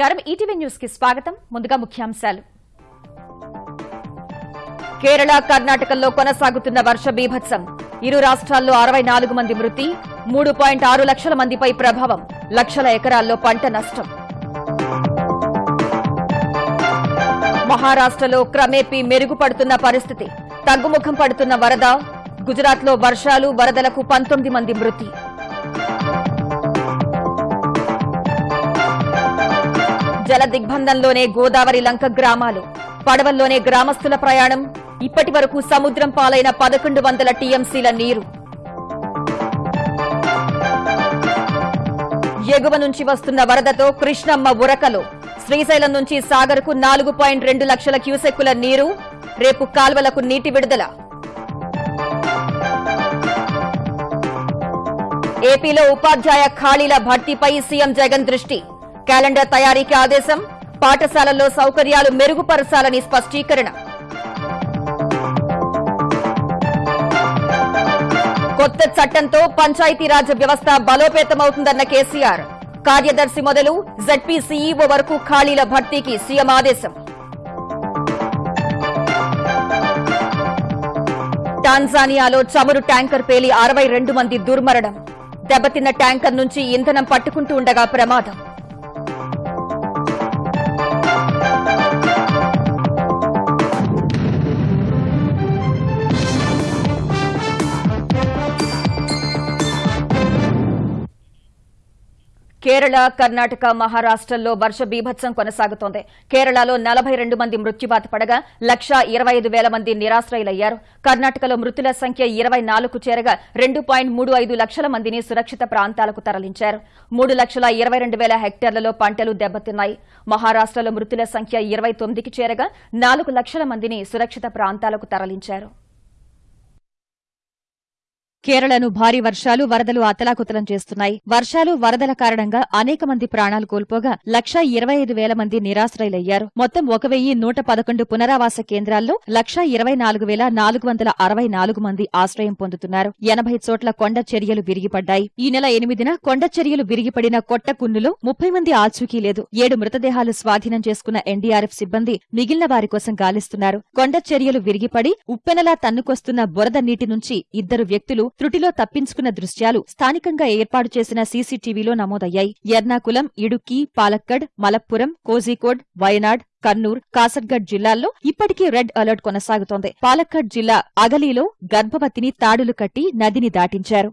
నమస్కారం. ఈటీవీ న్యూస్కి స్వాగతం. ముందుగా ముఖ్యాంశాలు. కేరళ కర్ణాటకల్లో కొనసాగుతున్న వర్ష బీభత్సం. ఇరు రాష్ట్రాల్లో అరవై నాలుగు మంది మృతి మూడు పాయింట్ ఆరు లక్షల మందిపై ప్రభావం. లక్షల ఎకరాల్లో పంట నష్టం. మహారాష్ట్రలో క్రమేపీ మెరుగుపడుతున్న పరిస్థితి. తగ్గుముఖం పడుతున్న వరద గుజరాత్లో వర్షాలు వరదలకు పంతొమ్మిది మంది మృతి. జల దిగ్బంధంలోనే గోదావరి లంక గ్రామాలు పడవల్లోనే గ్రామస్తుల ప్రయాణం ఇప్పటి వరకు సముద్రం పాలైన పదకొండు వందల టీఎంసీల నీరు. ఎగువ నుంచి వస్తున్న వరదతో కృష్ణమ్మ ఉరకలు శ్రీశైలం నుంచి సాగర్కు నాలుగు పాయింట్ రెండు లక్షల క్యూసెక్కుల నీరు రేపు కాల్వలకు నీటి విడుదల. ఏపీలో ఉపాధ్యాయ ఖాళీల భర్తీపై సీఎం జగన్ దృష్టి. క్యాలెండర్ తయారీకి ఆదేశం. పాఠశాలల్లో సౌకర్యాలు మెరుగుపరచాలని స్పష్టీకరణ. కొత్త చట్టంతో పంచాయతీరాజ్ వ్యవస్థ బలోపేతమవుతుందన్న కేసీఆర్. కార్యదర్శి మొదలు జడ్పీ సీఈఓ వరకు ఖాళీల భర్తీకి సీఎం ఆదేశం. టాన్జానియాలో చమురు ట్యాంకర్ పేలి అరవై రెండు మంది దుర్మరణం. దెబ్బతిన్న ట్యాంకర్ నుంచి ఇంధనం పట్టుకుంటూ ఉండగా ప్రమాదం. కేరళ కర్ణాటక మహారాష్ట్రల్లో వర్ష బీభత్సం కొనసాగుతోంది. కేరళలో నలభై రెండు మంది మృత్యువాత పడగా లక్ష ఇరవై ఐదు వేల మంది నిరాశ్రయులయ్యారు. కర్ణాటకలో మృతుల సంఖ్య ఇరవై నాలుగు చేరగా రెండు పాయింట్ మూడు ఐదు లక్షల మందిని సురక్షిత ప్రాంతాలకు తరలించారు. మూడు లక్షల ఇరవై రెండు వేల హెక్టార్లలో పంటలు దెబ్బతిన్నాయి. మహారాష్ట్రలో మృతుల సంఖ్య ఇరవై తొమ్మిదికి చేరగా నాలుగు లక్షల మందిని సురక్షిత ప్రాంతాలకు తరలించారు. కేరళను భారీ వర్షాలు వరదలు అతలాకుతలం చేస్తున్నాయి. వర్షాలు వరదల కారణంగా అనేక మంది ప్రాణాలు కోల్పోగా లక్షా ఇరవై ఐదు వేల మంది నిరాశ్రయులయ్యారు. మొత్తం ఒక వెయ్యి నూట పదకొండు పునరావాస కేంద్రాల్లో లక్షా ఇరవై నాలుగు వేల నాలుగు వందల అరవై నాలుగు మంది ఆశ్రయం పొందుతున్నారు. ఎనభై చోట్ల కొండ చర్యలు విరిగిపడ్డాయి. ఈ నెల ఎనిమిదిన కొండ చర్యలు విరిగిపడిన కొట్టకున్నులో ముప్పై మంది ఆచూకీ లేదు. ఏడు మృతదేహాలు స్వాధీనం చేసుకున్న ఎన్డీఆర్ఎఫ్ సిబ్బంది మిగిలిన వారి కోసం గాలిస్తున్నారు. కొండ చర్యలు విరిగిపడి ఉప్పెనలా తన్నుకొస్తున్న బురద నీటి నుంచి ఇద్దరు వ్యక్తులు త్రుటిలో తప్పించుకున్న దృశ్యాలు స్థానికంగా ఏర్పాటు చేసిన సీసీటీవీలో నమోదయ్యాయి. ఎర్నాకులం ఇడుక్కి పాలక్కడ్ మలప్పురం కోజికోడ్ వయనాడ్ కన్నూర్ కాసర్గఢ్ జిల్లాల్లో ఇప్పటికీ రెడ్ అలర్ట్ కొనసాగుతోంది. పాలక్కడ్ జిల్లా అగలీలో గర్భవతిని తాడులు కట్టి నదిని దాటించారు.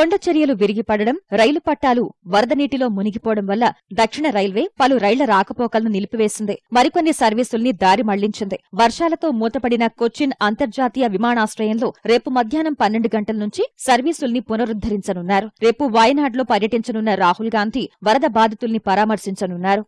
కొండ చర్యలు విరిగిపడడం రైలు పట్టాలు వరద నీటిలో మునిగిపోవడం వల్ల దక్షిణ రైల్వే పలు రైళ్ళ రాకపోకలను నిలిపివేసింది. మరికొన్ని సర్వీసుల్ని దారి మళ్ళించింది. వర్షాలతో మూతపడిన కొచ్చిన్ అంతర్జాతీయ విమానాశ్రయంలో రేపు మధ్యాహ్నం పన్నెండు గంటల నుంచి సర్వీసుల్ని పునరుద్దరించనున్నారు రేపు వాయనాడ్లో పర్యటించనున్న రాహుల్ గాంధీ వరద బాధితుల్ని పరామర్శించనున్నారు.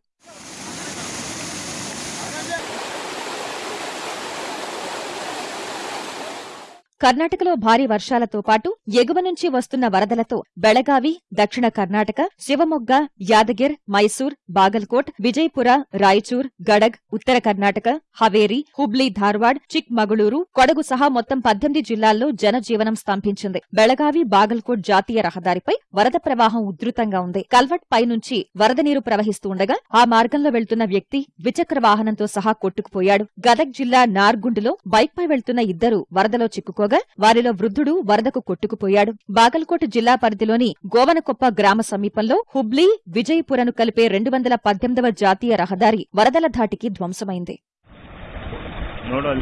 కర్ణాటకలో భారీ వర్షాలతో పాటు ఎగువ నుంచి వస్తున్న వరదలతో బెళగావి దక్షిణ కర్ణాటక శివమొగ్గ యాదగిర్ మైసూర్ బాగల్కోట్ విజయపుర రాయచూర్ గడగ్ ఉత్తర కర్ణాటక హవేరి హుబ్లీ ధార్వాడ్ చిక్మగుళూరు కొడగు సహా మొత్తం పద్దెనిమిది జిల్లాల్లో జనజీవనం స్తంభించింది. బెళగావి బాగల్కోట్ జాతీయ రహదారిపై వరద ప్రవాహం ఉధృతంగా ఉంది. కల్వట్ పై నుంచి వరద నీరు ప్రవహిస్తూ ఉండగా ఆ మార్గంలో వెళ్తున్న వ్యక్తి ద్విచక్ర వాహనంతో సహా కొట్టుకుపోయాడు. గదగ్ జిల్లా నార్గుండులో బైక్పై వెళ్తున్న ఇద్దరు వరదలో చిక్కుకోగా కాగా వారిలో వృద్ధుడు వరదకు కొట్టుకుపోయాడు. బాగల్కోట జిల్లా పరిధిలోని గోవనకొప్ప గ్రామ సమీపంలో హుబ్లీ విజయపురను కలిపే రెండు వందల పద్దెనిమిదవ జాతీయ రహదారి వరదల ధాటికి ధ్వంసమైంది. నోడల్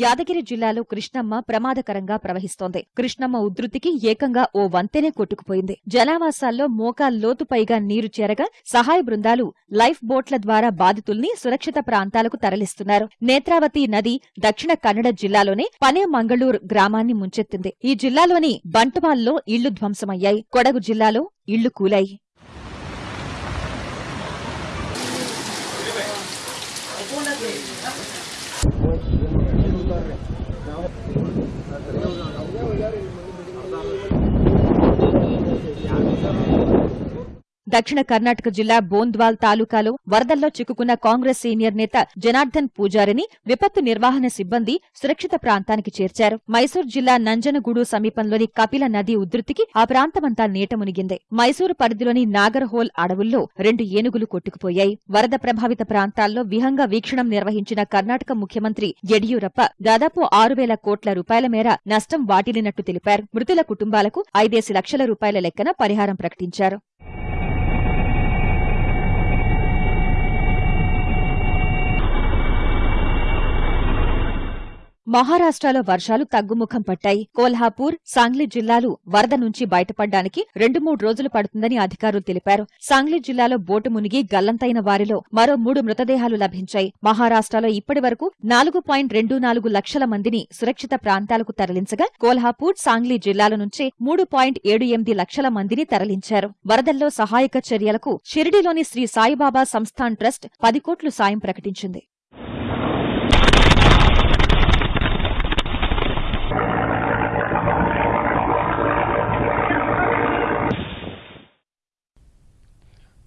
యాదగిరి జిల్లాలో కృష్ణమ్మ ప్రమాదకరంగా ప్రవహిస్తోంది. కృష్ణమ్మ ఉధృతికి ఏకంగా ఓ వంతెనే కొట్టుకుపోయింది. జనావాసాల్లో మోకాల్ లోతుపైగా నీరు చేరగా సహాయ బృందాలు లైఫ్ బోట్ల ద్వారా బాధితుల్ని సురక్షిత ప్రాంతాలకు తరలిస్తున్నారు. నేత్రావతి నది దక్షిణ కన్నడ జిల్లాలోనే పనే మంగళూరు గ్రామాన్ని ముంచెత్తింది. ఈ జిల్లాలోని బంటువాల్లో ఇళ్ళు ధ్వంసమయ్యాయి. కొడగు జిల్లాలో ఇళ్ళు కూలాయి. దక్షిణ కర్ణాటక జిల్లా బోంద్వాల్ తాలూకాలో వరదల్లో చిక్కుకున్న కాంగ్రెస్ సీనియర్ నేత జనార్దన్ పూజారిని విపత్తు నిర్వహణ సిబ్బంది సురక్షిత ప్రాంతానికి చేర్చారు. మైసూర్ జిల్లా నంజనగూడు సమీపంలోని కపిల నది ఉధృతికి ఆ ప్రాంతమంతా నీట మునిగింది. మైసూరు పరిధిలోని నాగర్హోల్ అడవుల్లో రెండు ఏనుగులు కొట్టుకుపోయాయి. వరద ప్రభావిత ప్రాంతాల్లో విహంగ వీక్షణం నిర్వహించిన కర్ణాటక ముఖ్యమంత్రి యడియూరప్ప దాదాపు ఆరు వేల కోట్ల రూపాయల మేర నష్టం వాటిల్లినట్టు తెలిపారు. మృతుల కుటుంబాలకు ఐదేసి లక్షల రూపాయల లెక్కన పరిహారం ప్రకటించారు. మహారాష్ట్రలో వర్షాలు తగ్గుముఖం పట్టాయి. కోల్హాపూర్ సాంగ్లీ జిల్లాలు వరద నుంచి బయటపడ్డానికి రెండు మూడు రోజులు పడుతుందని అధికారులు తెలిపారు. సాంగ్లీ జిల్లాలో బోటు మునిగి గల్లంతైన వారిలో మరో మూడు మృతదేహాలు లభించాయి. మహారాష్ట్రలో ఇప్పటి వరకు నాలుగు పాయింట్ రెండు నాలుగు లక్షల మందిని సురక్షిత ప్రాంతాలకు తరలించగా కోల్హాపూర్ సాంగ్లీ జిల్లాల నుంచి మూడు పాయింట్ ఏడు ఎనిమిది లక్షల మందిని తరలించారు. వరదల్లో సహాయక చర్యలకు షిరిడిలోని శ్రీ సాయిబాబా సంస్థాన్ ట్రస్ట్ పది కోట్లు సాయం ప్రకటించింది.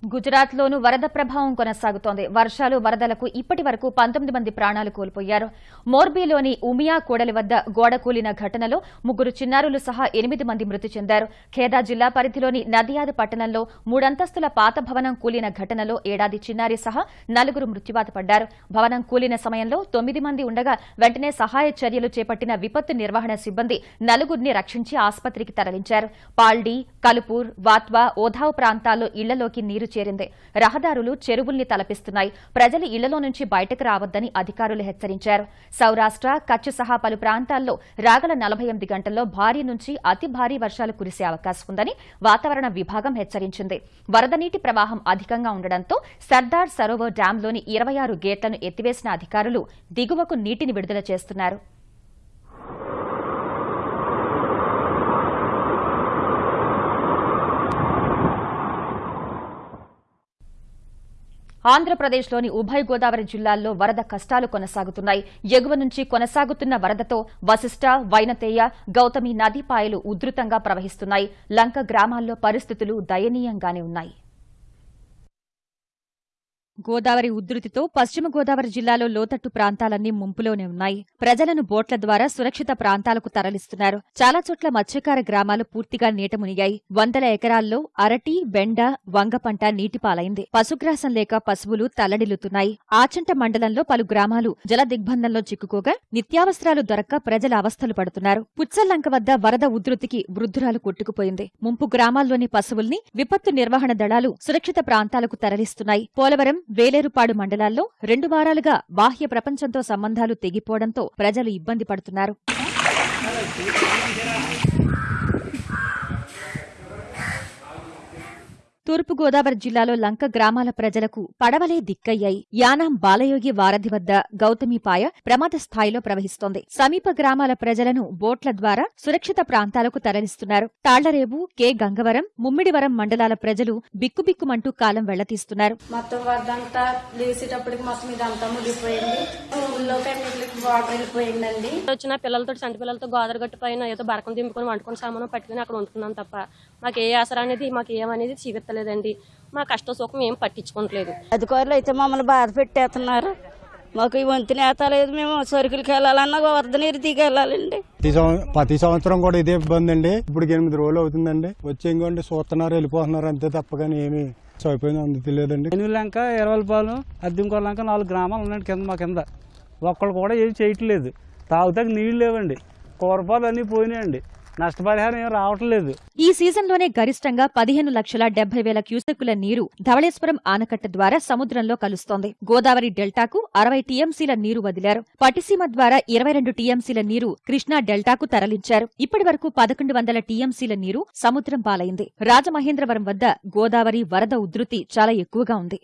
గుజరాత్లోనూ వరద ప్రభావం కొనసాగుతోంది. వర్షాలు వరదలకు ఇప్పటి వరకు పంతొమ్మిది మంది ప్రాణాలు కోల్పోయారు. మోర్బీలోని ఉమియా కూడలి వద్ద గోడ కూలిన ఘటనలో ముగ్గురు చిన్నారులు సహా ఎనిమిది మంది మృతి చెందారు. ఖేదా జిల్లా పరిధిలోని నదియాద్ పట్టణంలో మూడంతస్తుల పాత భవనం కూలిన ఘటనలో ఏడాది చిన్నారి సహా నలుగురు మృత్యువాత పడ్డారు. భవనం కూలిన సమయంలో తొమ్మిది మంది ఉండగా వెంటనే సహాయ చర్యలు చేపట్టిన విపత్తు నిర్వహణ సిబ్బంది నలుగురిని రక్షించి ఆసుపత్రికి తరలించారు. పాల్డీ కలుపూర్ వాత్వా ఓధావ్ ప్రాంతాల్లో ఇళ్ళలోకి నీరు చేరింది. రహదారులు చెరువుల్ని తలపిస్తున్నాయి. ప్రజలు ఇళ్ళలో నుంచి బయటకు రావద్దని అధికారులు హెచ్చరించారు. సౌరాష్ట్ర కచ్ సహా పలు ప్రాంతాల్లో రాగల నలభై ఎనిమిది గంటల్లో భారీ నుంచి అతి భారీ వర్షాలు కురిసే అవకాశం ఉందని వాతావరణ విభాగం హెచ్చరించింది. వరద నీటి ప్రవాహం అధికంగా ఉండడంతో సర్దార్ సరోవర్ డ్యాంలోని ఇరవై ఆరు గేట్లను ఎత్తివేసిన అధికారులు దిగువకు నీటిని విడుదల చేస్తున్నారు. ఆంధ్రప్రదేశ్లోని ఉభయ గోదావరి జిల్లాల్లో వరద కష్టాలు కొనసాగుతున్నాయి. ఎగువ నుంచి కొనసాగుతున్న వరదతో వశిష్ట వైనతేయ గౌతమి నదీపాయలు ఉధృతంగా ప్రవహిస్తున్నాయి. లంక గ్రామాల్లో పరిస్థితులు దయనీయంగానే ఉన్నాయి. గోదావరి ఉధృతితో పశ్చిమ గోదావరి జిల్లాలో లోతట్టు ప్రాంతాలన్నీ ముంపులోనే ఉన్నాయి. ప్రజలను బోట్ల ద్వారా సురక్షిత ప్రాంతాలకు తరలిస్తున్నారు. చాలా చోట్ల మత్స్యకార గ్రామాలు పూర్తిగా నీట మునిగాయి వందల ఎకరాల్లో అరటి బెండ వంగ పంట నీటిపాలైంది. పశుగ్రాసం లేక పశువులు తల్లడిల్లుతున్నాయి. ఆచంట మండలంలో పలు గ్రామాలు జల దిగ్బంధంలో చిక్కుకోగా నిత్యావసరాలు దొరక్క ప్రజల అవస్థలు పడుతున్నారు. పుచ్చల్లంక వద్ద వరద ఉధృతికి వృద్ధురాలు కొట్టుకుపోయింది. ముంపు గ్రామాల్లోని పశువుల్ని విపత్తు నిర్వహణ దళాలు సురక్షిత ప్రాంతాలకు తరలిస్తున్నాయి. పోలవరం వేలేరుపాడు మండలాల్లో రెండు వారాలుగా బాహ్య ప్రపంచంతో సంబంధాలు తెగిపోవడంతో ప్రజలు ఇబ్బంది పడుతున్నారు. తూర్పుగోదావరి జిల్లాలో లంక గ్రామాల ప్రజలకు పడవలే దిక్కయ్యాయి. యానాం బాలయోగి వారధి వద్ద గౌతమిపాయ ప్రమాద స్థాయిలో ప్రవహిస్తోంది. సమీప గ్రామాల ప్రజలను బోట్ల ద్వారా సురక్షిత ప్రాంతాలకు తరలిస్తున్నారు. తాళ్ళరేవు కె. గంగవరం ముమ్మిడివరం మండలాల ప్రజలు బిక్కుబిక్కుమంటూ కాలం వెళ్ళతీస్తున్నారు. మొత్తం వరదంతా లేసేటప్పటికి మొత్తం ఇదంతా మునిగిపోయింది. ఊళ్ళోకి అన్నిటికి వాటర్ వెళ్ళిపోయిందండి. వచ్చిన పిల్లలతో చంటి పిల్లలతో గోదావరి గట్టు పైన ఏదో బరకం దింపుకొని వండుకొని సామాను పట్టుకుని అక్కడ వండుకున్నాం తప్ప మాకు ఏ ఆసరా అనేది మాకు ఏమనేది చూపెత్తలేదండి మా కష్ట సుఖం ఏం పట్టించుకోవట్లేదు. అధికారులు అయితే మమ్మల్ని బాధ పెట్టేస్తున్నారు. మాకు ఈ వంతు నేత లేదు మేము సరుకులకి వెళ్ళాలన్నా వరద నీరు దిగి వెళ్ళాలండి ప్రతి సంవ- ప్రతి సంవత్సరం కూడా ఇదే ఇబ్బంది అండి. ఇప్పుడు ఎనిమిది రోజులు అవుతుందండి. వచ్చి ఇంకోండి చూస్తున్నారు వెళ్ళిపోతున్నారు అంతే తప్ప కానీ ఏమి సరిపోయింది అందుతలేదండి. ఎనులంక ఎరవలపాలెం అద్దెంకొల్లంక నాలుగు గ్రామాలు ఉన్నాయండి కింద మా కింద. ఒక్కళ్ళు కూడా ఏం చేయట్లేదు. తాగుతాకి నీళ్ళు లేవండి. కూరపాలు అన్నీ పోయినాయండి. నష్టపరిహారం ఏం రావట్లేదు. ఈ సీజన్లోనే గరిష్టంగా పదిహేను లక్షల డెబ్బై వేల క్యూసెక్కుల నీరు ధవళేశ్వరం ఆనకట్ట ద్వారా సముద్రంలో కలుస్తోంది. గోదావరి డెల్టాకు అరవై టీఎంసీల నీరు వదిలారు. పటిసీమ ద్వారా ఇరవై రెండు టీఎంసీల నీరు కృష్ణా డెల్టాకు తరలించారు. ఇప్పటి వరకు పదకొండు వందల టీఎంసీల నీరు సముద్రం పాలైంది. రాజమహేంద్రవరం వద్ద గోదావరి వరద ఉధృతి చాలా ఎక్కువగా ఉంది.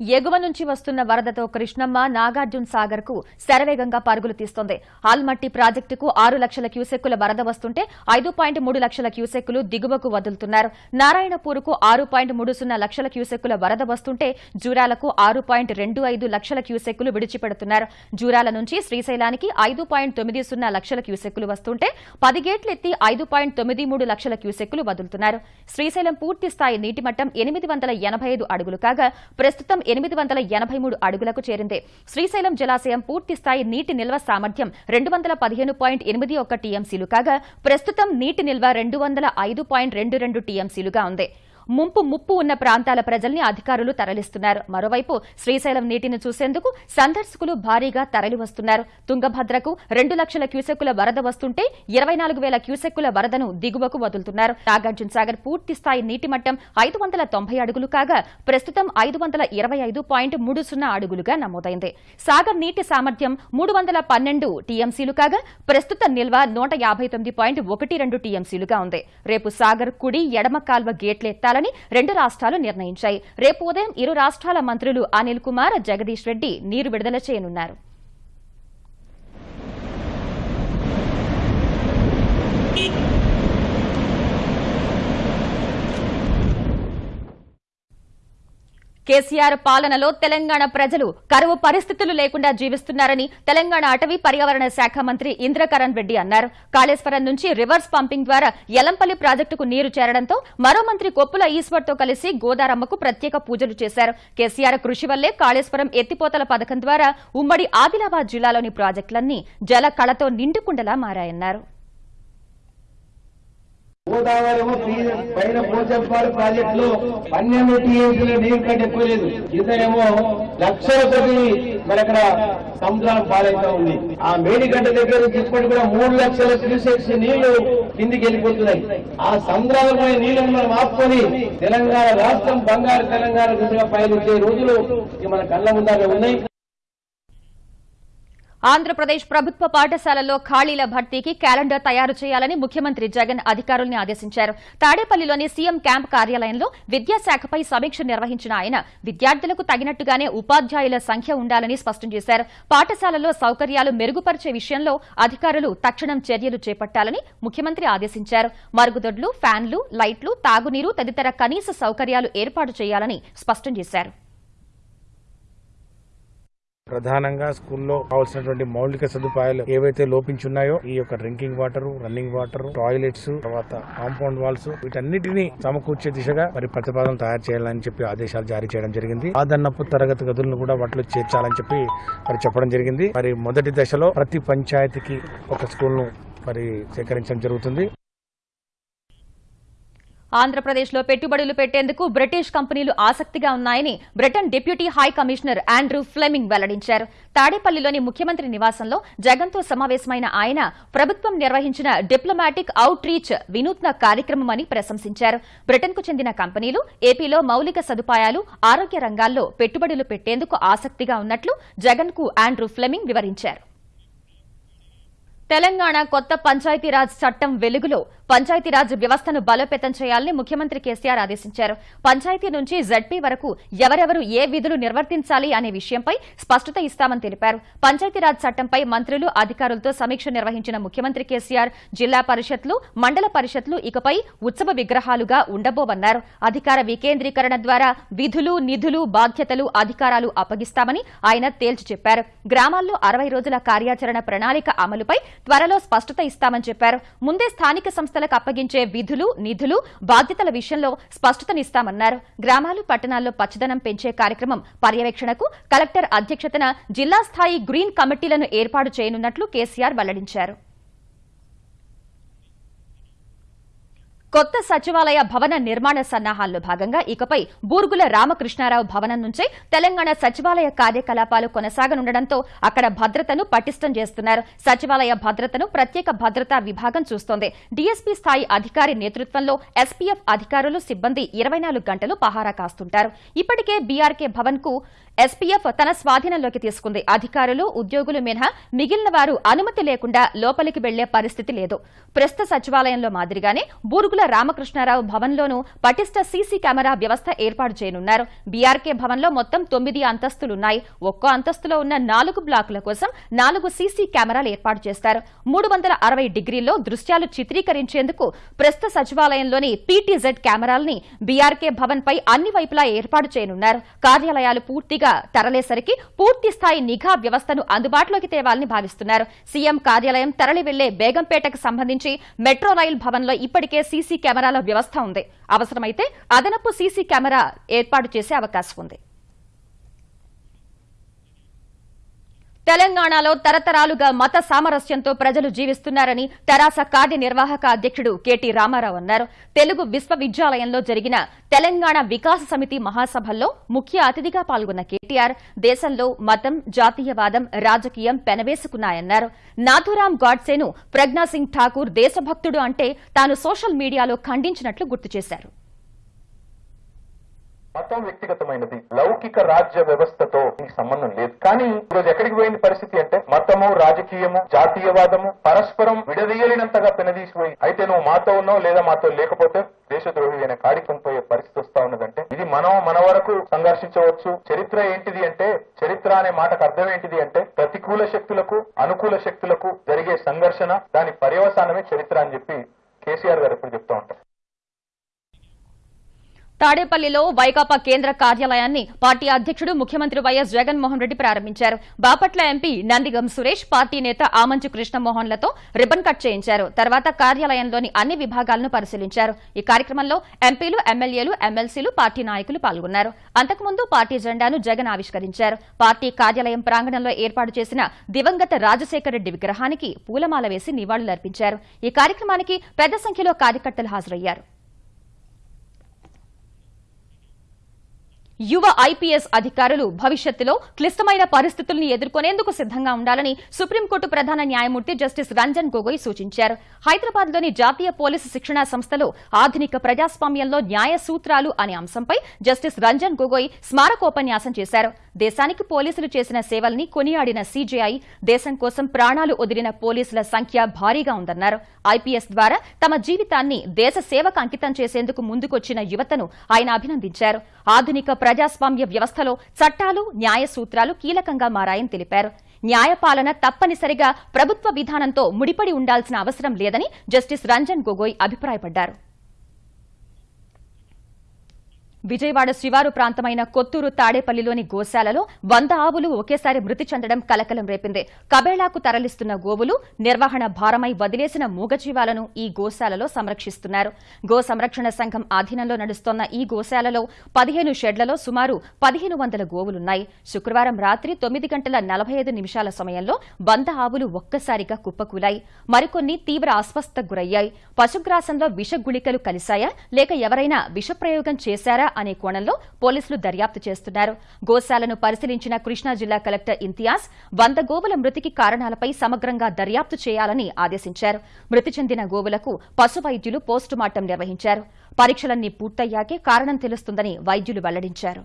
ఎగువ నుంచి వస్తున్న వరదతో కృష్ణమ్మ నాగార్జున సాగర్కు శరవేగంగా పరుగులు తీస్తోంది. ఆల్మట్టి ప్రాజెక్టుకు ఆరు లక్షల క్యూసెక్కుల వరద వస్తుంటే ఐదు పాయింట్ మూడు లక్షల క్యూసెక్కులు దిగువకు వదులుతున్నారు. నారాయణపూర్కు ఆరు పాయింట్ మూడు సున్నా లక్షల క్యూసెక్కుల వరద వస్తుంటే జూరాలకు ఆరు పాయింట్ రెండు ఐదు లక్షల క్యూసెక్కులు విడిచిపెడుతున్నారు. జూరాల నుంచి శ్రీశైలానికి ఐదు పాయింట్ తొమ్మిది సున్నా లక్షల క్యూసెక్కులు వస్తుంటే పది గేట్లెత్తి ఐదు పాయింట్ తొమ్మిది మూడు లక్షల క్యూసెక్కులు వదులుతున్నారు. శ్రీశైలం పూర్తి స్థాయి నీటి మట్టం ఎనిమిది వందల ఎనభై ఐదు అడుగులు కాగా ప్రస్తుతం ఎనిమిది వందల ఎనభై మూడు అడుగులకు చేరింది. శ్రీశైలం జలాశయం పూర్తి స్థాయి నీటి నిల్వ సామర్థ్యం రెండు వందల పదిహేను పాయింట్ ఎనిమిది ఒక్క టీఎంసీలు కాగా ప్రస్తుతం నీటి నిల్వ రెండు వందల ఐదు పాయింట్ రెండు రెండు టీఎంసీలుగా ఉంది. ముంపు ముప్పు ఉన్న ప్రాంతాల ప్రజల్ని అధికారులు తరలిస్తున్నారు. మరోవైపు శ్రీశైలం నీటిని చూసేందుకు సందర్శకులు భారీగా తరలివస్తున్నారు. తుంగభద్రకు రెండు లక్షల క్యూసెక్కుల వరద వస్తుంటే ఇరవై నాలుగు వేల క్యూసెక్కుల వరదను దిగువకు వదులుతున్నారు. నాగార్జున సాగర్ పూర్తి స్థాయి నీటి మట్టం ఐదు వందల తొంభై అడుగులు కాగా ప్రస్తుతం ఐదు వందల ఇరవై ఐదు పాయింట్ మూడు సున్నా అడుగులుగా నమోదైంది. సాగర్ నీటి సామర్థ్యం మూడు వందల పన్నెండు టీఎంసీలు కాగా ప్రస్తుత నిల్వ నూట యాభై తొమ్మిది పాయింట్ ఒకటి రెండు టీఎంసీలుగా ఉంది. రేపు సాగర్ కుడి ఎడమ కాల్వ గేట్లెత్తాలని రెండు రాష్ట్రాలు నిర్ణయించాయి. రేపు ఉదయం ఇరు రాష్ట్రాల మంత్రులు అనిల్ కుమార్ జగదీష్ రెడ్డి నీరు విడుదల చేయనున్నారు. కేసీఆర్ పాలనలో తెలంగాణ ప్రజలు కరువు పరిస్థితులు లేకుండా జీవిస్తున్నారని తెలంగాణ అటవీ పర్యావరణ శాఖ మంత్రి ఇంద్రకరణ్ రెడ్డి అన్నారు. కాళేశ్వరం నుంచి రివర్స్ పంపింగ్ ద్వారా ఎలంపల్లి ప్రాజెక్టుకు నీరు చేరడంతో మరో మంత్రి కొప్పుల ఈశ్వర్తో కలిసి గోదారమ్మకు ప్రత్యేక పూజలు చేశారు. కేసీఆర్ కృషి వల్లే కాళేశ్వరం ఎత్తిపోతల పథకం ద్వారా ఉమ్మడి ఆదిలాబాద్ జిల్లాలోని ప్రాజెక్టులన్నీ జల కళతో నిండుకుండలా మారాయన్నారు. గోదావరి ఏమో పీ- పైన పోచంపాడు ప్రాజెక్ట్లో పన్నెండు టీఎంసీల నీరు కంటే ఎక్కువ లేదు. ఇతనేమో లక్షల కొద్ది మరి అక్కడ సముద్రం పాలైతా ఉంది. ఆ మేడిగడ్డ దగ్గర నుంచి ఇప్పటికి కూడా మూడు లక్షల క్యూసెక్స్ నీళ్ళు కిందికి వెళ్ళిపోతున్నాయి. ఆ సముద్రాలపై నీళ్ళను మనం ఆపుకొని తెలంగాణ రాష్ట్రం బంగారు తెలంగాణ దిశగా పయనించే రోజులు మన కళ్ళ ముందాగా ఉన్నాయి. ఆంధ్రప్రదేశ్ ప్రభుత్వ పాఠశాలల్లో ఖాళీల భర్తీకి క్యాలెండర్ తయారు చేయాలని ముఖ్యమంత్రి జగన్ అధికారుల్ని ఆదేశించారు. తాడేపల్లిలోని సీఎం క్యాంప్ కార్యాలయంలో విద్యాశాఖపై సమీక్ష నిర్వహించిన ఆయన విద్యార్థులకు తగినట్టుగానే ఉపాధ్యాయుల సంఖ్య ఉండాలని స్పష్టం చేశారు. పాఠశాలల్లో సౌకర్యాలు మెరుగుపరిచే విషయంలో అధికారులు తక్షణం చర్యలు చేపట్టాలని ముఖ్యమంత్రి ఆదేశించారు. మరుగుదొడ్లు ఫ్యాన్లు లైట్లు తాగునీరు తదితర కనీస సౌకర్యాలు ఏర్పాటు చేయాలని స్పష్టం చేశారు. ప్రధానంగా స్కూల్లో కావాల్సినటువంటి మౌలిక సదుపాయాలు ఏవైతే లోపించున్నాయో ఈ యొక్క drinking water running water toilets తర్వాత కాంపౌండ్ వాల్స్ వీటన్నిటిని సమకూర్చే దిశగా మరి ప్రతిపాదన తయారు చేయాలని చెప్పి ఆదేశాలు జారీ చేయడం జరిగింది. ఆదన్నపు తరగతి గదులను కూడా వాటిలో చేర్చాలని చెప్పి మరి చెప్పడం జరిగింది. మరి మొదటి దశలో ప్రతి పంచాయతీకి ఒక స్కూల్ను మరి సేకరించడం జరుగుతుంది. ఆంధ్రప్రదేశ్లో పెట్టుబడులు పెట్టేందుకు బ్రిటిష్ కంపెనీలు ఆసక్తిగా ఉన్నాయని Britain deputy high commissioner Andrew Fleming వెల్లడించారు. తాడేపల్లిలోని ముఖ్యమంత్రి నివాసంలో జగన్తో సమావేశమైన ఆయన ప్రభుత్వం నిర్వహించిన డిప్లొమాటిక్ అవుట్ రీచ్ వినూత్న కార్యక్రమమని ప్రశంసించారు. బ్రిటన్కు చెందిన కంపెనీలు ఏపీలో మౌలిక సదుపాయాలు ఆరోగ్య రంగాల్లో పెట్టుబడులు పెట్టేందుకు ఆసక్తిగా ఉన్నట్లు జగన్కు ఆండ్రూ ఫ్లెమింగ్ వివరించారు. తెలంగాణ కొత్త పంచాయతీరాజ్ చట్టం వెలుగులో పంచాయతీరాజ్ వ్యవస్థను బలోపేతం చేయాలని ముఖ్యమంత్రి కేసీఆర్ ఆదేశించారు. పంచాయతీ నుంచి జడ్పీ వరకు ఎవరెవరు ఏ విధులు నిర్వర్తించాలి అనే విషయంపై స్పష్టత ఇస్తామని తెలిపారు. పంచాయతీరాజ్ చట్టంపై మంత్రులు అధికారులతో సమీక్ష నిర్వహించిన ముఖ్యమంత్రి కేసీఆర్ జిల్లా పరిషత్లు మండల పరిషత్లు ఇకపై ఉత్సవ విగ్రహాలుగా ఉండబోవన్నారు. అధికార వికేంద్రీకరణ ద్వారా విధులు నిధులు బాధ్యతలు అధికారాలు అప్పగిస్తామని ఆయన తేల్చి చెప్పారు. గ్రామాల్లో అరవై రోజుల కార్యాచరణ ప్రణాళిక అమలుపై త్వరలో స్పష్టత ఇస్తామని చెప్పారు. ముందే స్థానిక సంస్థలకు అప్పగించే విధులు నిధులు బాధ్యతల విషయంలో స్పష్టతనిస్తామన్నారు. గ్రామాలు పట్టణాల్లో పచ్చదనం పెంచే కార్యక్రమం పర్యవేక్షణకు కలెక్టర్ అధ్యక్షతన జిల్లా స్థాయి గ్రీన్ కమిటీలను ఏర్పాటు చేయనున్నట్లు కేసీఆర్ వెల్లడించారు. కొత్త సచివాలయ భవన నిర్మాణ సన్నాహాల్లో భాగంగా ఇకపై బూర్గుల రామకృష్ణారావు భవనం నుంచే తెలంగాణ సచివాలయ కార్యకలాపాలు కొనసాగనుండటంతో అక్కడ భద్రతను పటిష్టం చేస్తున్నారు. సచివాలయ భద్రతను ప్రత్యేక భద్రతా విభాగం చూస్తోంది. డీఎస్పీ స్థాయి అధికారి నేతృత్వంలో ఎస్పీఎఫ్ అధికారులు సిబ్బంది ఇరవై గంటలు పహారా కాస్తుంటారు. ఇప్పటికే బీఆర్కే భవన్కు ఎస్పీఎఫ్ తన స్వాధీనంలోకి తీసుకుంది. అధికారులు ఉద్యోగులు మినహా మిగిలిన వారు అనుమతి లేకుండా లోపలికి వెళ్ళే పరిస్థితి లేదు. ప్రస్తుత సచివాలయంలో మాదిరిగానే బూర్గుల ఆకుల రామకృష్ణారావు భవన్లోనూ పటిష్ట సీసీ కెమెరా వ్యవస్థ ఏర్పాటు చేయనున్నారు. బీఆర్కే భవన్లో మొత్తం తొమ్మిది అంతస్తులున్నాయి. ఒక్కో అంతస్తులో ఉన్న నాలుగు బ్లాకుల కోసం నాలుగు సీసీ కెమెరాలు ఏర్పాటు చేస్తారు. మూడు అరవై డిగ్రీల్లో దృశ్యాలు చిత్రీకరించేందుకు ప్రస్తుత సచివాలయంలోని పీటీజెడ్ కెమెరాల్ని బీఆర్కే భవన్ పై అన్ని వైపులా ఏర్పాటు చేయనున్నారు. కార్యాలయాలు పూర్తిగా తరలేసరికి పూర్తి స్థాయి నిఘా వ్యవస్థను అందుబాటులోకి తేవాలని భావిస్తున్నారు. సీఎం కార్యాలయం తరలి వెళ్ళే బేగంపేటకు సంబంధించి మెట్రో రైల్ భవన్లో ఇప్పటికే సీసీ కెమెరాల వ్యవస్థ ఉంది. అవసరమైతే అదనపు సీసీ కెమెరా ఏర్పాటు చేసే అవకాశం ఉంది. తెలంగాణలో తరతరాలుగా మత సామరస్యంతో ప్రజలు జీవిస్తున్నారని తెరాస కార్యనిర్వాహక అధ్యక్షుడు కెటి రామారావు అన్నారు. తెలుగు విశ్వవిద్యాలయంలో జరిగిన తెలంగాణ వికాస సమితి మహాసభల్లో ముఖ్య అతిథిగా పాల్గొన్న కేటీఆర్ దేశంలో మతం జాతీయవాదం రాజకీయం పెనవేసుకున్నాయన్నారు. నాథురాం గాడ్సేను ప్రజ్ఞాసింగ్ ఠాకూర్ దేశభక్తుడు అంటే తాను సోషల్ మీడియాలో ఖండించినట్లు గుర్తు చేశారు. మతం వ్యక్తిగతమైనది. లౌకిక రాజ్య వ్యవస్థతో దీనికి సంబంధం లేదు. కానీ ఈరోజు ఎక్కడికి పోయింది పరిస్థితి అంటే మతము రాజకీయము జాతీయవాదము పరస్పరం విడదీయలేనంతగా పెనదీసిపోయి అయితే నువ్వు మాతో ఉన్నావు లేదా మాతో లేకపోతే దేశద్రోహి అనే కాడికం పోయే పరిస్థితి వస్తా ఉన్నదంటే ఇది మనం మన వరకు సంఘర్షించవచ్చు. చరిత్ర ఏంటిది అంటే చరిత్ర అనే మాటకు అర్థం ఏంటిది అంటే ప్రతికూల శక్తులకు అనుకూల శక్తులకు జరిగే సంఘర్షణ దాని పర్యవసానమే చరిత్ర అని చెప్పి కేసీఆర్ గారు ఎప్పుడు చెప్తా ఉంటారు. తాడేపల్లిలో వైకాపా కేంద్ర కార్యాలయాన్ని పార్టీ అధ్యక్షుడు ముఖ్యమంత్రి వైఎస్ జగన్మోహన్ రెడ్డి ప్రారంభించారు. బాపట్ల ఎంపీ నందిగం సురేష్ పార్టీ నేత ఆమంచు కృష్ణమోహన్లతో రిబ్బన్ కట్ చేయించారు. తర్వాత కార్యాలయంలోని అన్ని విభాగాలను పరిశీలించారు. ఈ కార్యక్రమంలో ఎంపీలు ఎమ్మెల్యేలు ఎమ్మెల్సీలు పార్టీ నాయకులు పాల్గొన్నారు. అంతకుముందు పార్టీ జెండాను జగన్ ఆవిష్కరించారు. పార్టీ కార్యాలయం ప్రాంగణంలో ఏర్పాటు చేసిన దివంగత రాజశేఖర రెడ్డి విగ్రహానికి పూలమాల వేసి నివాళులర్పించారు. ఈ కార్యక్రమానికి పెద్ద సంఖ్యలో కార్యకర్తలు హాజరయ్యారు. యువ ఐపీఎస్ అధికారులు భవిష్యత్తులో క్లిష్టమైన పరిస్థితుల్ని ఎదుర్కొనేందుకు సిద్దంగా ఉండాలని సుప్రీంకోర్టు ప్రధాన న్యాయమూర్తి జస్టిస్ రంజన్ గొగోయ్ సూచించారు. హైదరాబాద్లోని జాతీయ పోలీసు శిక్షణా సంస్థలో ఆధునిక ప్రజాస్వామ్యంలో న్యాయ సూత్రాలు అనే అంశంపై జస్టిస్ రంజన్ గొగోయ్ స్మారకోపన్యాసం చేశారు. దేశానికి పోలీసులు చేసిన సేవల్ని కొనియాడిన సీజేఐ దేశం కోసం ప్రాణాలు వదిలిన పోలీసుల సంఖ్య భారీగా ఉందన్నారు. ఐపీఎస్ ద్వారా తమ జీవితాన్ని దేశ సేవకు అంకితం చేసేందుకు ముందుకొచ్చిన యువతను ఆయన అభినందించారు. ఆధునిక ప్రజాస్వామ్య వ్యవస్థలో చట్టాలు న్యాయ సూత్రాలు కీలకంగా మారాయని తెలిపారు. న్యాయపాలన తప్పనిసరిగా ప్రభుత్వ విధానంతో ముడిపడి ఉండాల్సిన అవసరం లేదని జస్టిస్ రంజన్ గొగోయ్ అభిప్రాయపడ్డారు. విజయవాడ శివారు ప్రాంతమైన కొత్తూరు తాడేపల్లిలోని గోశాలలో వంద ఆవులు ఒకేసారి మృతి చెందడం కలకలం రేపింది. కబేళాకు తరలిస్తున్న గోవులు నిర్వహణ భారమై వదిలేసిన మూగజీవాలను ఈ గోశాలలో సంరక్షిస్తున్నారు. గో సంరక్షణ సంఘం ఆధీనంలో నడుస్తోన్న ఈ గోశాలలో పదిహేను షెడ్లలో సుమారు పదిహేను వందల గోవులున్నాయి. శుక్రవారం రాత్రి తొమ్మిది గంటల నలభై ఐదు నిమిషాల సమయంలో వంద ఆవులు ఒక్కసారిగా కుప్పకూలాయి. మరికొన్ని తీవ్ర అస్వస్థకు గురయ్యాయి. పశుగ్రాసంలో విష గుళికలు కలిశాయా? లేక ఎవరైనా విషప్రయోగం చేశారా? అనే కోణంలో పోలీసులు దర్యాప్తు చేస్తున్నారు. గోశాలను పరిశీలించిన కృష్ణా జిల్లా కలెక్టర్ ఇంతియాజ్ వంద గోవుల మృతికి కారణాలపై సమగ్రంగా దర్యాప్తు చేయాలని ఆదేశించారు. మృతి చెందిన గోవులకు పశు వైద్యులు పోస్టుమార్టం నిర్వహించారు. పరీక్షలన్నీ పూర్తయ్యాకే కారణం తెలుస్తుందని వైద్యులు వెల్లడించారు.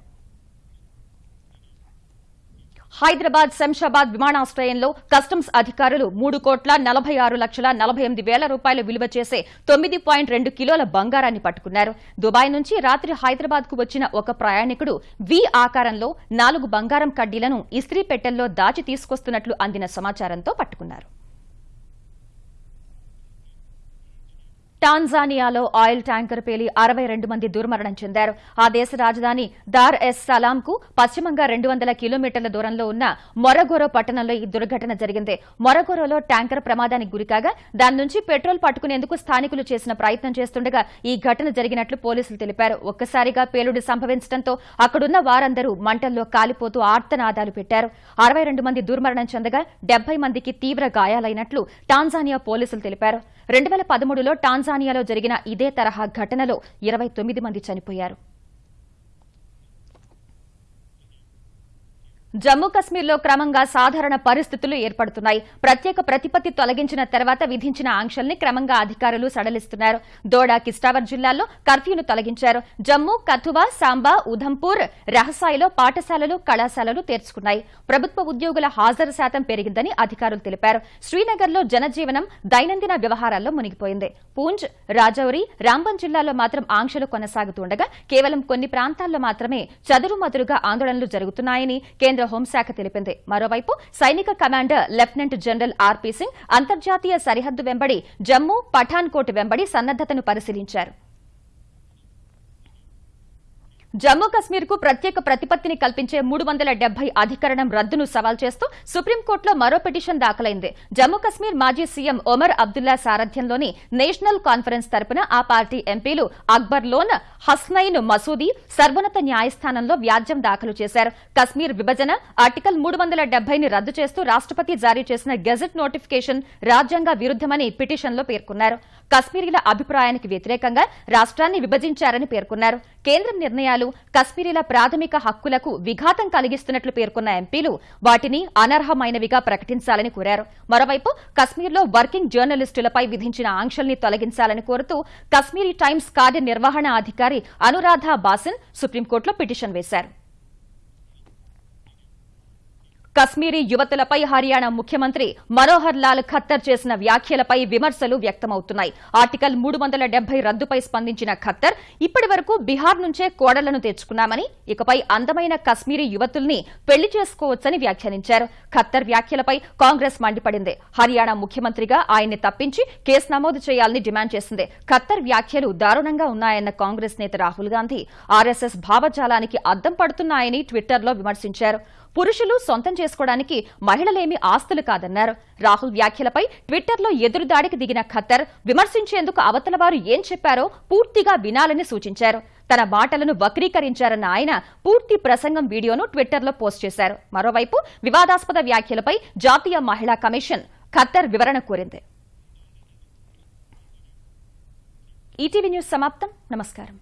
హైదరాబాద్ శంషాబాద్ విమానాశ్రయంలో కస్టమ్స్ అధికారులు మూడు కోట్ల నలభై ఆరు లక్షల నలభై ఎనిమిది వేల రూపాయలు విలువ చేసే తొమ్మిది పాయింట్ రెండు కిలోల బంగారాన్ని పట్టుకున్నారు. దుబాయ్ నుంచి రాత్రి హైదరాబాద్కు వచ్చిన ఒక ప్రయాణికుడు వి ఆకారంలో నాలుగు బంగారం కడ్డీలను ఇస్త్రీ పెట్టెల్లో దాచి తీసుకొస్తున్నట్లు అందిన సమాచారంతో పట్టుకున్నారు. టాంజానియాలో ఆయిల్ ట్యాంకర్ పేలి అరవై రెండు మంది దుర్మరణం చెందారు. ఆ దేశ రాజధాని దార్ ఎస్ సలాం కు పశ్చిమంగా రెండు వందల కిలోమీటర్ల దూరంలో ఉన్న మొరగోరో పట్టణంలో ఈ దుర్ఘటన జరిగింది. మొరగోరోలో ట్యాంకర్ ప్రమాదానికి గురికాగా దాని నుంచి పెట్రోల్ పట్టుకునేందుకు స్థానికులు చేసిన ప్రయత్నం చేస్తుండగా ఈ ఘటన జరిగినట్లు పోలీసులు తెలిపారు. ఒక్కసారిగా పేలుడు సంభవించడంతో అక్కడున్న వారందరూ మంటల్లో కాలిపోతూ ఆర్తనాదాలు పెట్టారు. అరవై రెండు మంది దుర్మరణం చెందగా డెబ్బై మందికి తీవ్ర గాయాలైనట్లు టాంజానియా పోలీసులు తెలిపారు. రెండు వేల పదమూడులో టాంజానియాలో జరిగిన ఇదే తరహా ఘటనలో ఇరవై తొమ్మిది మంది చనిపోయారు. జమ్మూ కశ్మీర్లో క్రమంగా సాధారణ పరిస్థితులు ఏర్పడుతున్నాయి. ప్రత్యేక ప్రతిపత్తి తొలగించిన తర్వాత విధించిన ఆంక్షల్ని క్రమంగా అధికారులు సడలిస్తున్నారు. దోడా కిస్టావర్ జిల్లాల్లో కర్ఫ్యూను తొలగించారు. జమ్మూ కథువా సాంబా ఉధంపూర్ రహసాయిలో పాఠశాలలు కళాశాలలు తెరుచుకున్నాయి. ప్రభుత్వ ఉద్యోగుల హాజరు శాతం పెరిగిందని అధికారులు తెలిపారు. శ్రీనగర్లో జనజీవనం దైనందిన వ్యవహారాల్లో మునిగిపోయింది. పూంజ్ రాజౌరి రాంబన్ జిల్లాలో మాత్రం ఆంక్షలు కొనసాగుతుండగా కేవలం కొన్ని ప్రాంతాల్లో మాత్రమే చదురుమదురుగా ఆందోళనలు జరుగుతున్నాయని కేంద్ర హోంశాఖ తెలిపింది. మరోవైపు సైనిక commander lieutenant general RP Singh అంతర్జాతీయ సరిహద్దు వెంబడి జమ్మూ పఠాన్కోట్ వెంబడి సన్నద్దతను పరిశీలించారు. జమ్మూ కశ్మీర్కు ప్రత్యేక ప్రతిపత్తిని కల్పించే మూడు వందల డెబ్బై అధికరణం రద్దును సవాల్ చేస్తూ సుప్రీంకోర్టులో మరో పిటిషన్ దాఖలైంది. జమ్మూ కశ్మీర్ మాజీ సీఎం ఒమర్ అబ్దుల్లా సారథ్యంలోని నేషనల్ కాన్ఫరెన్స్ తరపున ఆ పార్టీ ఎంపీలు అక్బర్ లోన్ హస్నైన్ మసూదీ సర్వోన్నత న్యాయస్థానంలో వ్యాజ్యం దాఖలు చేశారు. కశ్మీర్ విభజన ఆర్టికల్ మూడు వందల డెబ్బైని రద్దు చేస్తూ రాష్ట్రపతి జారీ చేసిన గెజెట్ నోటిఫికేషన్ రాజ్యాంగ విరుద్దమని పిటిషన్లో పేర్కొన్నారు. కశ్మీరీల అభిప్రాయానికి వ్యతిరేకంగా రాష్ట్రాన్ని విభజించారని పేర్కొన్నారు. కేంద్రం నిర్ణయాలు కశ్మీరీల ప్రాథమిక హక్కులకు విఘాతం కలిగిస్తున్నట్లు పేర్కొన్న ఎంపీలు వాటిని అనర్హమైనవిగా ప్రకటించాలని కోరారు. మరోవైపు కశ్మీర్లో వర్కింగ్ జర్నలిస్టులపై విధించిన ఆంక్షల్ని తొలగించాలని కోరుతూ కశ్మీరీ టైమ్స్ కార్యనిర్వహణ అధికారి అనురాధ బాసిన్ సుప్రీంకోర్టులో పిటిషన్ వేశారు. కశ్మీరీ యువతులపై హర్యానా ముఖ్యమంత్రి మనోహర్ లాల్ ఖత్తర్ చేసిన వ్యాఖ్యలపై విమర్శలు వ్యక్తమవుతున్నాయి. ఆర్టికల్ మూడు వందల డెబ్బై రద్దుపై స్పందించిన ఖత్తర్ ఇప్పటి వరకు బీహార్ నుంచే కోడళ్ళను తెచ్చుకున్నామని ఇకపై అందమైన కశ్మీరీ యువతుల్ని పెళ్ళి చేసుకోవచ్చని వ్యాఖ్యానించారు. ఖత్తర్ వ్యాఖ్యలపై కాంగ్రెస్ మండిపడింది. హర్యానా ముఖ్యమంత్రిగా ఆయన్ని తప్పించి కేసు నమోదు చేయాలని డిమాండ్ చేసింది. ఖత్తర్ వ్యాఖ్యలు దారుణంగా ఉన్నాయన్న కాంగ్రెస్ నేత రాహుల్ గాంధీ ఆర్ఎస్ఎస్ భావజాలానికి అద్దం పడుతున్నాయని ట్విట్టర్లో విమర్శించారు. పురుషులు సొంతం చేసుకోవడానికి మహిళలేమి ఆస్తులు కాదన్నారు. రాహుల్ వ్యాఖ్యలపై ట్విట్టర్లో ఎదురుదాడికి దిగిన ఖత్తర్ విమర్శించేందుకు అవతల వారు ఏం చెప్పారో పూర్తిగా వినాలని సూచించారు. తన మాటలను వక్రీకరించారన్న ఆయన పూర్తి ప్రసంగం వీడియోను ట్విట్టర్లో పోస్ట్ చేశారు. మరోవైపు వివాదాస్పద వ్యాఖ్యలపై జాతీయ మహిళా కమిషన్ ఖత్తర్ వివరణ కోరింది. ఈటీవీ న్యూస్ సమాప్తం. నమస్కారం.